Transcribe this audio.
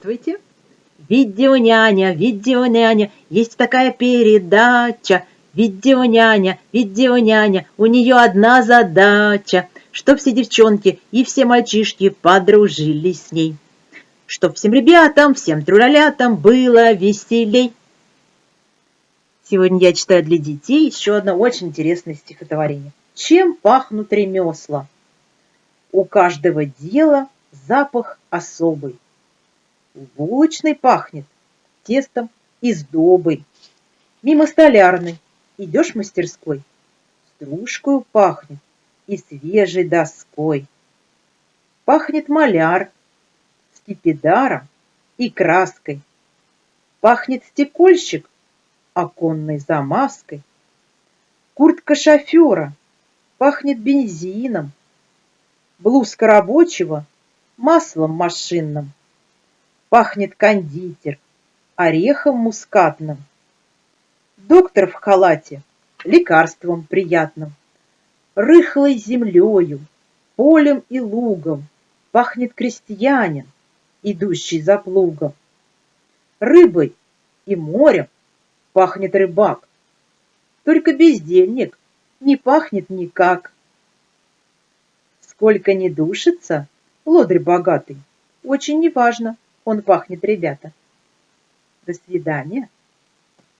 Здравствуйте. Видеоняня, видеоняня, есть такая передача. Видеоняня, видеоняня, у нее одна задача, чтоб все девчонки и все мальчишки подружились с ней. Чтоб всем ребятам, всем трулялятам было веселей. Сегодня я читаю для детей еще одно очень интересное стихотворение. Чем пахнут ремесла? У каждого дела запах особый. Булочный пахнет тестом и сдобой. Мимо столярной идешь мастерской, Стружкою пахнет и свежей доской. Пахнет маляр скипидаром и краской. Пахнет стекольщик оконной замазкой. Куртка шофера пахнет бензином, Блузка рабочего маслом машинным. Пахнет кондитер орехом мускатным. Доктор в халате лекарством приятным. Рыхлой землею, полем и лугом Пахнет крестьянин, идущий за плугом. Рыбой и морем пахнет рыбак. Только бездельник не пахнет никак. Сколько не душится, лодырь богатый, очень неважно, он пахнет, ребята. До свидания.